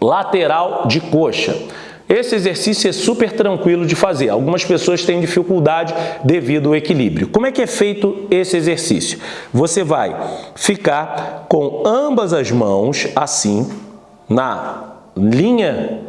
lateral de coxa. Esse exercício é super tranquilo de fazer. Algumas pessoas têm dificuldade devido ao equilíbrio. Como é que é feito esse exercício? Você vai ficar com ambas as mãos assim, na linha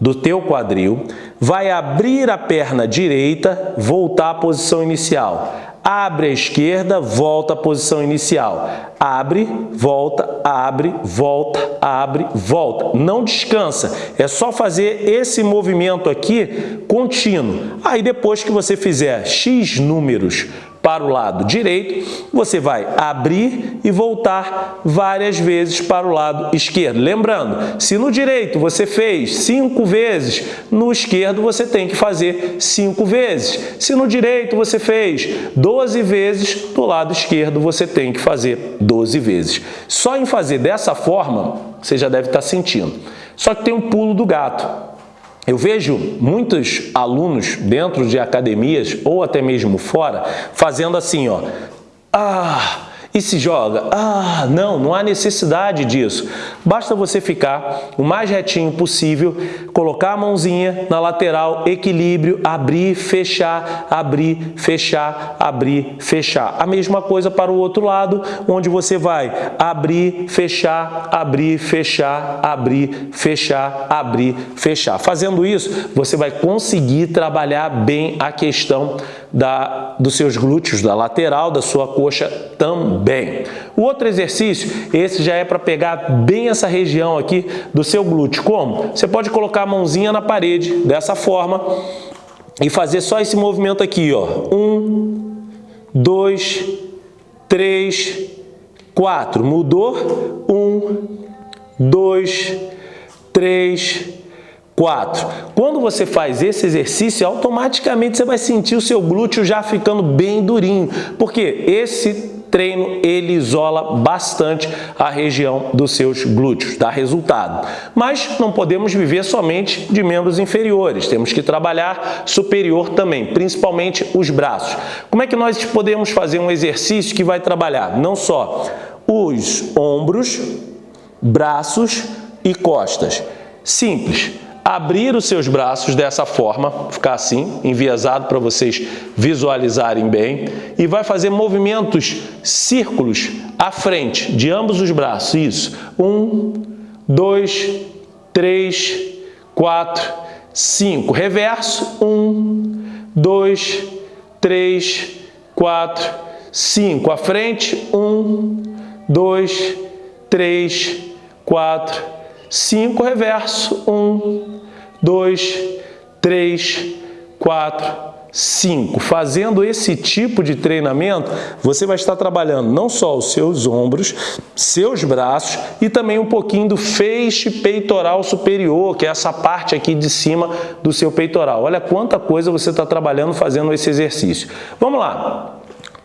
do teu quadril, vai abrir a perna direita, voltar à posição inicial. Abre a esquerda, volta à posição inicial. Abre, volta, abre, volta, abre, volta. Não descansa. É só fazer esse movimento aqui contínuo. Aí depois que você fizer X números para o lado direito, você vai abrir e voltar várias vezes para o lado esquerdo. Lembrando, se no direito você fez cinco vezes, no esquerdo você tem que fazer cinco vezes. Se no direito você fez 12 vezes, do lado esquerdo você tem que fazer 12 vezes. Só em fazer dessa forma, você já deve estar sentindo. Só que tem um pulo do gato. Eu vejo muitos alunos dentro de academias ou até mesmo fora fazendo assim, ó. Ah, e se joga. Ah, não, não há necessidade disso. Basta você ficar o mais retinho possível, colocar a mãozinha na lateral, equilíbrio, abrir, fechar, abrir, fechar, abrir, fechar. A mesma coisa para o outro lado, onde você vai abrir, fechar, abrir, fechar, abrir, fechar, abrir, fechar. Fazendo isso, você vai conseguir trabalhar bem a questão da, dos seus glúteos, da lateral, da sua coxa também. O outro exercício, esse já é para pegar bem essa região aqui do seu glúteo. Como? Você pode colocar a mãozinha na parede, dessa forma, e fazer só esse movimento aqui, ó. Um, dois, três, quatro. Mudou? Um, dois, três, 4. Quando você faz esse exercício, automaticamente você vai sentir o seu glúteo já ficando bem durinho, porque esse treino ele isola bastante a região dos seus glúteos, dá resultado. Mas não podemos viver somente de membros inferiores, temos que trabalhar superior também, principalmente os braços. Como é que nós podemos fazer um exercício que vai trabalhar não só os ombros, braços e costas? Simples abrir os seus braços dessa forma, ficar assim, enviesado para vocês visualizarem bem, e vai fazer movimentos círculos à frente de ambos os braços, isso, um, dois, três, quatro, cinco, reverso, um, dois, três, quatro, cinco, à frente, um, dois, três, quatro, 5 reverso, 1, 2, 3, 4, 5. Fazendo esse tipo de treinamento, você vai estar trabalhando não só os seus ombros, seus braços e também um pouquinho do feixe peitoral superior, que é essa parte aqui de cima do seu peitoral. Olha quanta coisa você está trabalhando fazendo esse exercício. Vamos lá.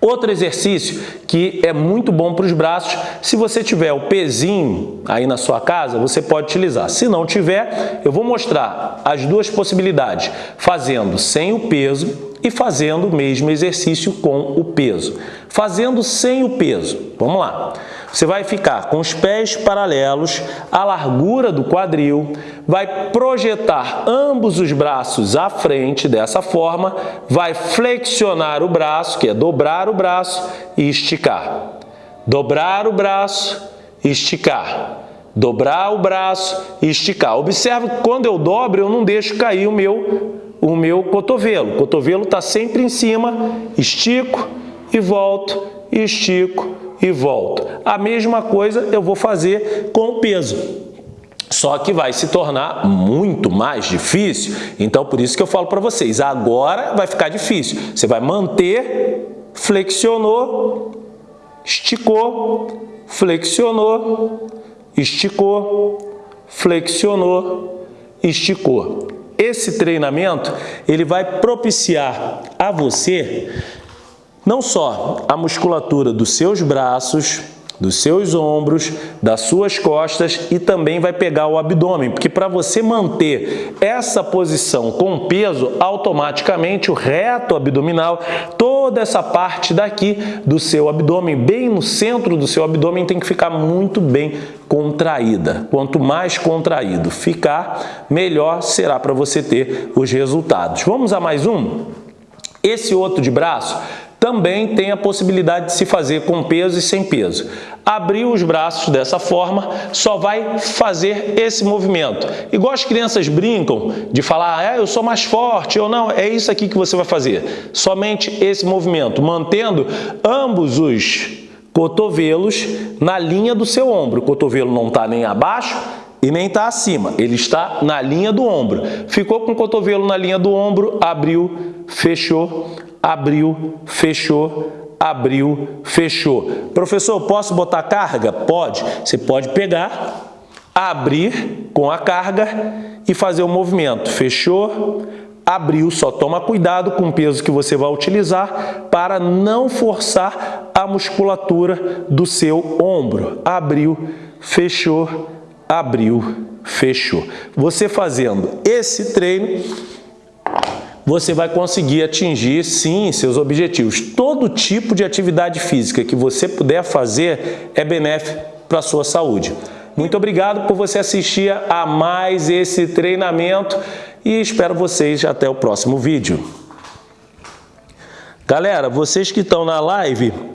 Outro exercício que é muito bom para os braços, se você tiver o pezinho aí na sua casa, você pode utilizar. Se não tiver, eu vou mostrar as duas possibilidades, fazendo sem o peso e fazendo o mesmo exercício com o peso. Fazendo sem o peso, vamos lá. Você vai ficar com os pés paralelos à largura do quadril, vai projetar ambos os braços à frente dessa forma, vai flexionar o braço, que é dobrar o braço e esticar. Dobrar o braço esticar. Dobrar o braço esticar. Observe que quando eu dobro, eu não deixo cair o meu, o meu cotovelo. O cotovelo está sempre em cima, estico e volto, estico e volto. A mesma coisa eu vou fazer com o peso. Só que vai se tornar muito mais difícil. Então, por isso que eu falo para vocês, agora vai ficar difícil. Você vai manter, flexionou, esticou, flexionou, esticou, flexionou, esticou. Esse treinamento, ele vai propiciar a você não só a musculatura dos seus braços, dos seus ombros, das suas costas e também vai pegar o abdômen, porque para você manter essa posição com peso, automaticamente o reto abdominal, toda essa parte daqui do seu abdômen, bem no centro do seu abdômen, tem que ficar muito bem contraída. Quanto mais contraído ficar, melhor será para você ter os resultados. Vamos a mais um? Esse outro de braço também tem a possibilidade de se fazer com peso e sem peso. Abrir os braços dessa forma só vai fazer esse movimento. Igual as crianças brincam de falar, ah, eu sou mais forte ou não, é isso aqui que você vai fazer. Somente esse movimento, mantendo ambos os cotovelos na linha do seu ombro. O cotovelo não está nem abaixo e nem está acima, ele está na linha do ombro. Ficou com o cotovelo na linha do ombro, abriu, fechou, abriu, fechou, abriu, fechou. Professor, posso botar carga? Pode. Você pode pegar, abrir com a carga e fazer o movimento. Fechou, abriu, só toma cuidado com o peso que você vai utilizar para não forçar a musculatura do seu ombro. Abriu, fechou, abriu, fechou. Você fazendo esse treino, você vai conseguir atingir, sim, seus objetivos. Todo tipo de atividade física que você puder fazer é benéfico para a sua saúde. Muito obrigado por você assistir a mais esse treinamento e espero vocês até o próximo vídeo. Galera, vocês que estão na live,